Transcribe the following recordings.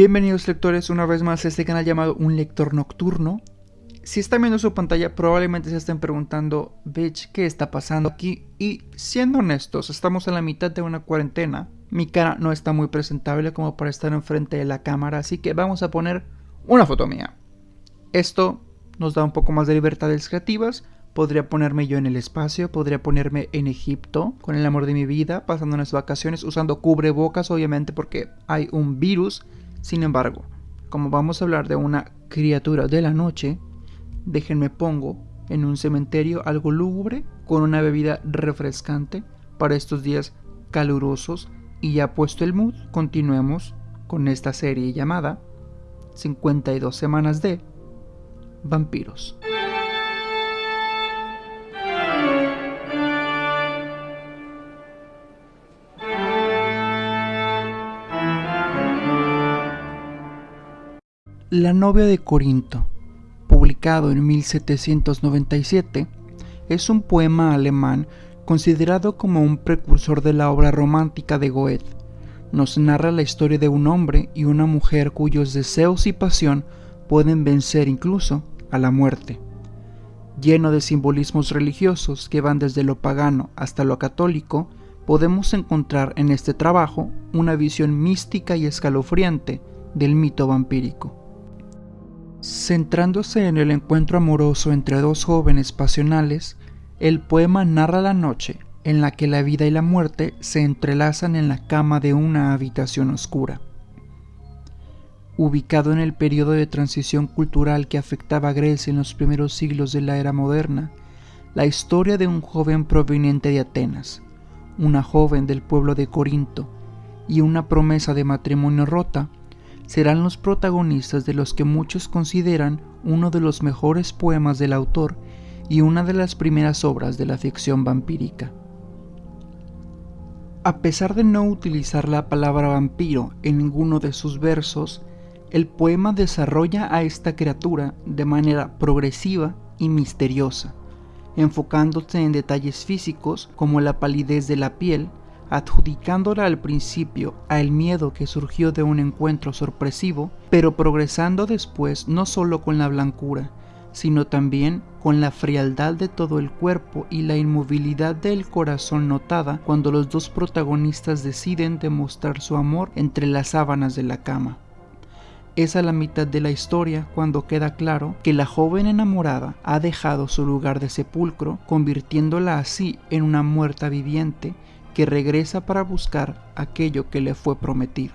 Bienvenidos lectores una vez más a este canal llamado Un Lector Nocturno. Si están viendo su pantalla probablemente se estén preguntando, bitch, ¿qué está pasando aquí? Y siendo honestos, estamos en la mitad de una cuarentena. Mi cara no está muy presentable como para estar enfrente de la cámara, así que vamos a poner una foto mía. Esto nos da un poco más de libertades creativas. Podría ponerme yo en el espacio, podría ponerme en Egipto con el amor de mi vida, pasando unas vacaciones usando cubrebocas obviamente porque hay un virus sin embargo, como vamos a hablar de una criatura de la noche, déjenme pongo en un cementerio algo lúgubre con una bebida refrescante para estos días calurosos y ya puesto el mood, continuemos con esta serie llamada 52 semanas de vampiros. La novia de Corinto, publicado en 1797, es un poema alemán considerado como un precursor de la obra romántica de Goethe. Nos narra la historia de un hombre y una mujer cuyos deseos y pasión pueden vencer incluso a la muerte. Lleno de simbolismos religiosos que van desde lo pagano hasta lo católico, podemos encontrar en este trabajo una visión mística y escalofriante del mito vampírico. Centrándose en el encuentro amoroso entre dos jóvenes pasionales, el poema narra la noche en la que la vida y la muerte se entrelazan en la cama de una habitación oscura. Ubicado en el periodo de transición cultural que afectaba a Grecia en los primeros siglos de la era moderna, la historia de un joven proveniente de Atenas, una joven del pueblo de Corinto y una promesa de matrimonio rota serán los protagonistas de los que muchos consideran uno de los mejores poemas del autor y una de las primeras obras de la ficción vampírica. A pesar de no utilizar la palabra vampiro en ninguno de sus versos, el poema desarrolla a esta criatura de manera progresiva y misteriosa, enfocándose en detalles físicos como la palidez de la piel, adjudicándola al principio al miedo que surgió de un encuentro sorpresivo, pero progresando después no solo con la blancura, sino también con la frialdad de todo el cuerpo y la inmovilidad del corazón notada cuando los dos protagonistas deciden demostrar su amor entre las sábanas de la cama. Es a la mitad de la historia cuando queda claro que la joven enamorada ha dejado su lugar de sepulcro, convirtiéndola así en una muerta viviente que regresa para buscar aquello que le fue prometido.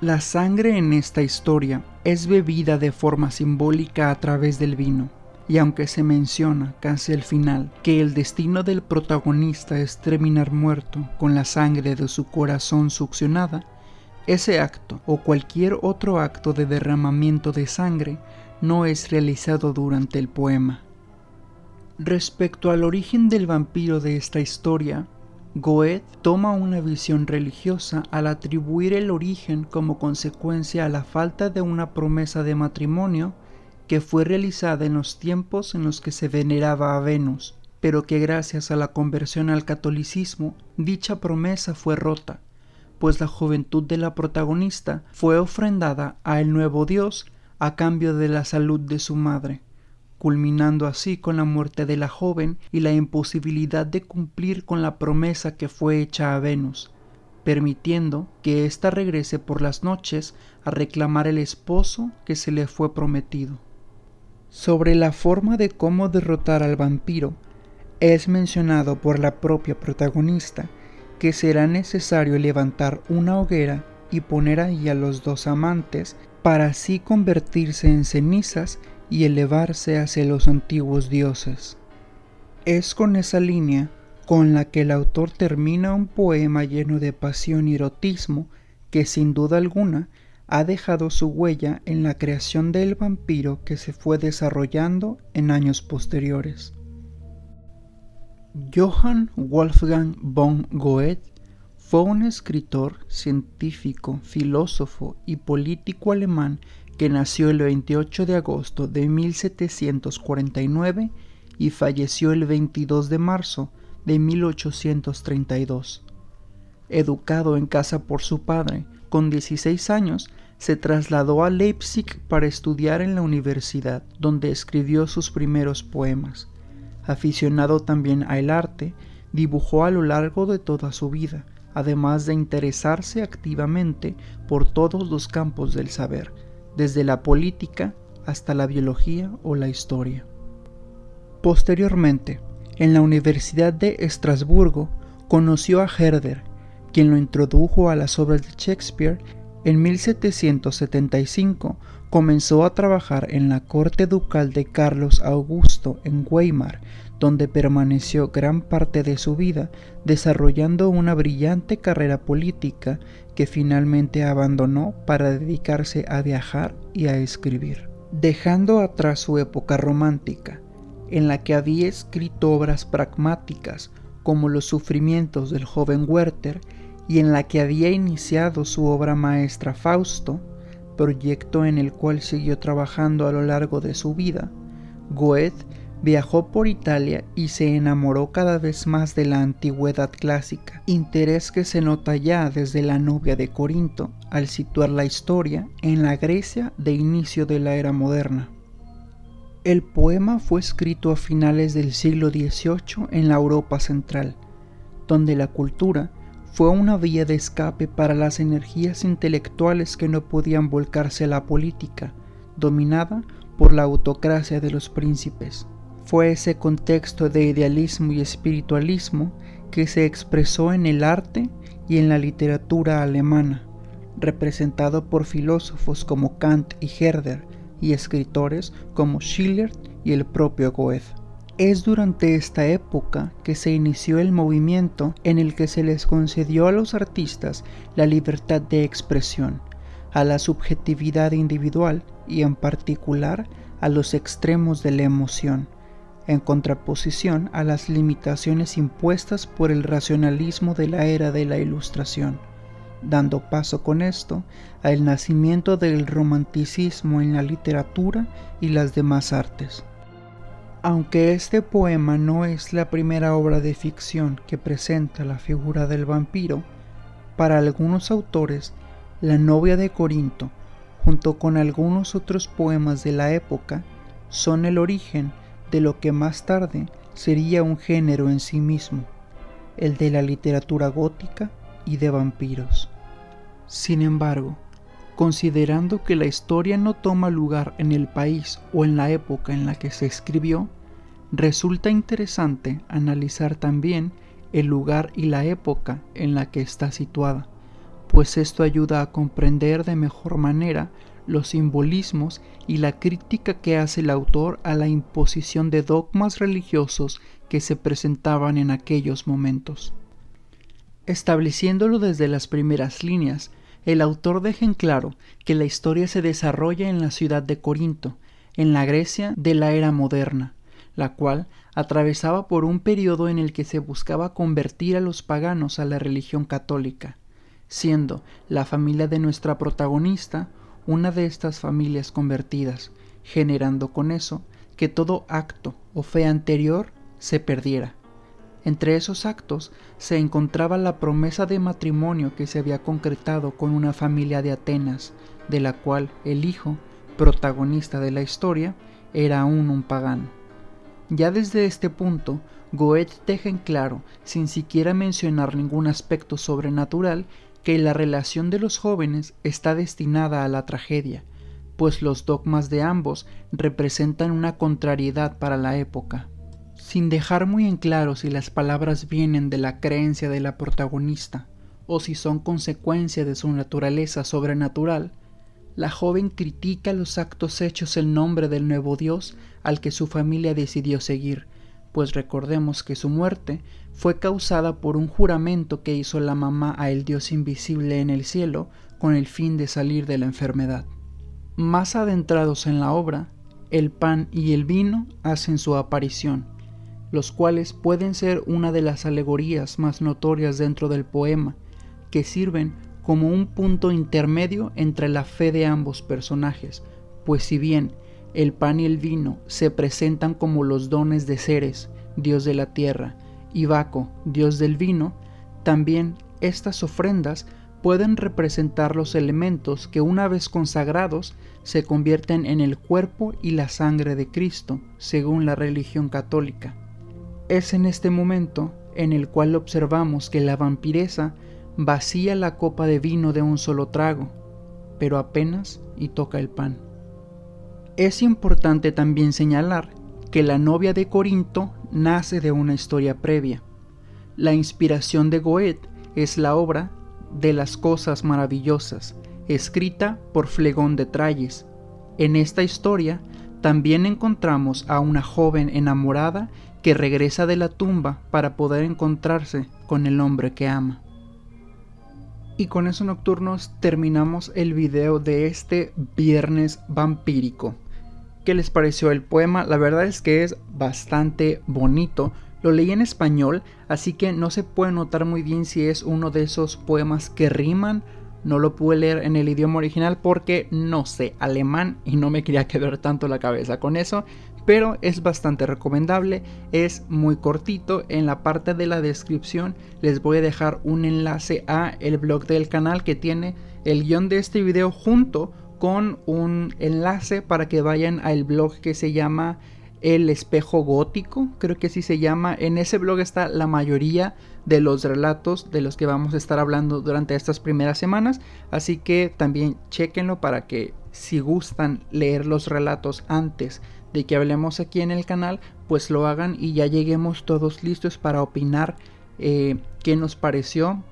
La sangre en esta historia es bebida de forma simbólica a través del vino, y aunque se menciona casi al final que el destino del protagonista es terminar muerto con la sangre de su corazón succionada, ese acto o cualquier otro acto de derramamiento de sangre no es realizado durante el poema. Respecto al origen del vampiro de esta historia, Goethe toma una visión religiosa al atribuir el origen como consecuencia a la falta de una promesa de matrimonio que fue realizada en los tiempos en los que se veneraba a Venus, pero que gracias a la conversión al catolicismo dicha promesa fue rota, pues la juventud de la protagonista fue ofrendada a el nuevo dios a cambio de la salud de su madre culminando así con la muerte de la joven y la imposibilidad de cumplir con la promesa que fue hecha a Venus, permitiendo que ésta regrese por las noches a reclamar el esposo que se le fue prometido. Sobre la forma de cómo derrotar al vampiro, es mencionado por la propia protagonista que será necesario levantar una hoguera y poner ahí a los dos amantes para así convertirse en cenizas y elevarse hacia los antiguos dioses. Es con esa línea con la que el autor termina un poema lleno de pasión y erotismo que sin duda alguna ha dejado su huella en la creación del vampiro que se fue desarrollando en años posteriores. Johann Wolfgang von Goethe fue un escritor, científico, filósofo y político alemán que nació el 28 de agosto de 1749 y falleció el 22 de marzo de 1832. Educado en casa por su padre, con 16 años se trasladó a Leipzig para estudiar en la universidad, donde escribió sus primeros poemas. Aficionado también al arte, dibujó a lo largo de toda su vida, además de interesarse activamente por todos los campos del saber, desde la política hasta la biología o la historia. Posteriormente, en la Universidad de Estrasburgo, conoció a Herder, quien lo introdujo a las obras de Shakespeare. En 1775 comenzó a trabajar en la corte ducal de Carlos Augusto en Weimar, donde permaneció gran parte de su vida desarrollando una brillante carrera política que finalmente abandonó para dedicarse a viajar y a escribir. Dejando atrás su época romántica, en la que había escrito obras pragmáticas como Los sufrimientos del joven Werther y en la que había iniciado su obra maestra Fausto, proyecto en el cual siguió trabajando a lo largo de su vida, Goethe viajó por Italia y se enamoró cada vez más de la antigüedad clásica, interés que se nota ya desde la novia de Corinto al situar la historia en la Grecia de inicio de la era moderna. El poema fue escrito a finales del siglo XVIII en la Europa central, donde la cultura fue una vía de escape para las energías intelectuales que no podían volcarse a la política, dominada por la autocracia de los príncipes. Fue ese contexto de idealismo y espiritualismo que se expresó en el arte y en la literatura alemana, representado por filósofos como Kant y Herder y escritores como Schiller y el propio Goethe. Es durante esta época que se inició el movimiento en el que se les concedió a los artistas la libertad de expresión, a la subjetividad individual y en particular a los extremos de la emoción, en contraposición a las limitaciones impuestas por el racionalismo de la era de la Ilustración, dando paso con esto al nacimiento del romanticismo en la literatura y las demás artes. Aunque este poema no es la primera obra de ficción que presenta la figura del vampiro, para algunos autores, La novia de Corinto, junto con algunos otros poemas de la época, son el origen de lo que más tarde sería un género en sí mismo, el de la literatura gótica y de vampiros. Sin embargo, considerando que la historia no toma lugar en el país o en la época en la que se escribió, resulta interesante analizar también el lugar y la época en la que está situada, pues esto ayuda a comprender de mejor manera los simbolismos y la crítica que hace el autor a la imposición de dogmas religiosos que se presentaban en aquellos momentos. Estableciéndolo desde las primeras líneas, el autor deja en claro que la historia se desarrolla en la ciudad de Corinto, en la Grecia de la era moderna, la cual atravesaba por un periodo en el que se buscaba convertir a los paganos a la religión católica, siendo la familia de nuestra protagonista una de estas familias convertidas, generando con eso que todo acto o fe anterior se perdiera. Entre esos actos se encontraba la promesa de matrimonio que se había concretado con una familia de Atenas, de la cual el hijo, protagonista de la historia, era aún un pagano. Ya desde este punto, Goethe deja en claro, sin siquiera mencionar ningún aspecto sobrenatural, que la relación de los jóvenes está destinada a la tragedia, pues los dogmas de ambos representan una contrariedad para la época. Sin dejar muy en claro si las palabras vienen de la creencia de la protagonista o si son consecuencia de su naturaleza sobrenatural, la joven critica los actos hechos en nombre del nuevo Dios al que su familia decidió seguir, pues recordemos que su muerte fue causada por un juramento que hizo la mamá a el Dios invisible en el cielo con el fin de salir de la enfermedad. Más adentrados en la obra, el pan y el vino hacen su aparición, los cuales pueden ser una de las alegorías más notorias dentro del poema, que sirven como un punto intermedio entre la fe de ambos personajes, pues si bien el pan y el vino se presentan como los dones de Ceres, dios de la tierra, y Baco, dios del vino, también estas ofrendas pueden representar los elementos que una vez consagrados se convierten en el cuerpo y la sangre de Cristo, según la religión católica. Es en este momento en el cual observamos que la vampiresa vacía la copa de vino de un solo trago, pero apenas y toca el pan. Es importante también señalar que la novia de Corinto nace de una historia previa. La inspiración de Goethe es la obra de las cosas maravillosas, escrita por Flegón de Tralles. En esta historia también encontramos a una joven enamorada que regresa de la tumba para poder encontrarse con el hombre que ama. Y con eso nocturnos terminamos el video de este viernes vampírico. ¿Qué les pareció el poema? La verdad es que es bastante bonito. Lo leí en español, así que no se puede notar muy bien si es uno de esos poemas que riman. No lo pude leer en el idioma original porque no sé alemán y no me quería quedar tanto la cabeza con eso, pero es bastante recomendable, es muy cortito, en la parte de la descripción les voy a dejar un enlace a el blog del canal que tiene el guion de este video junto con un enlace para que vayan al blog que se llama el espejo gótico, creo que así se llama. En ese blog está la mayoría de los relatos de los que vamos a estar hablando durante estas primeras semanas. Así que también chequenlo para que si gustan leer los relatos antes de que hablemos aquí en el canal, pues lo hagan y ya lleguemos todos listos para opinar eh, qué nos pareció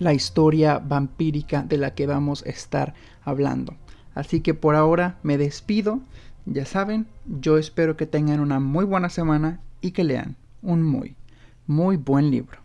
la historia vampírica de la que vamos a estar hablando. Así que por ahora me despido. Ya saben, yo espero que tengan una muy buena semana y que lean un muy, muy buen libro.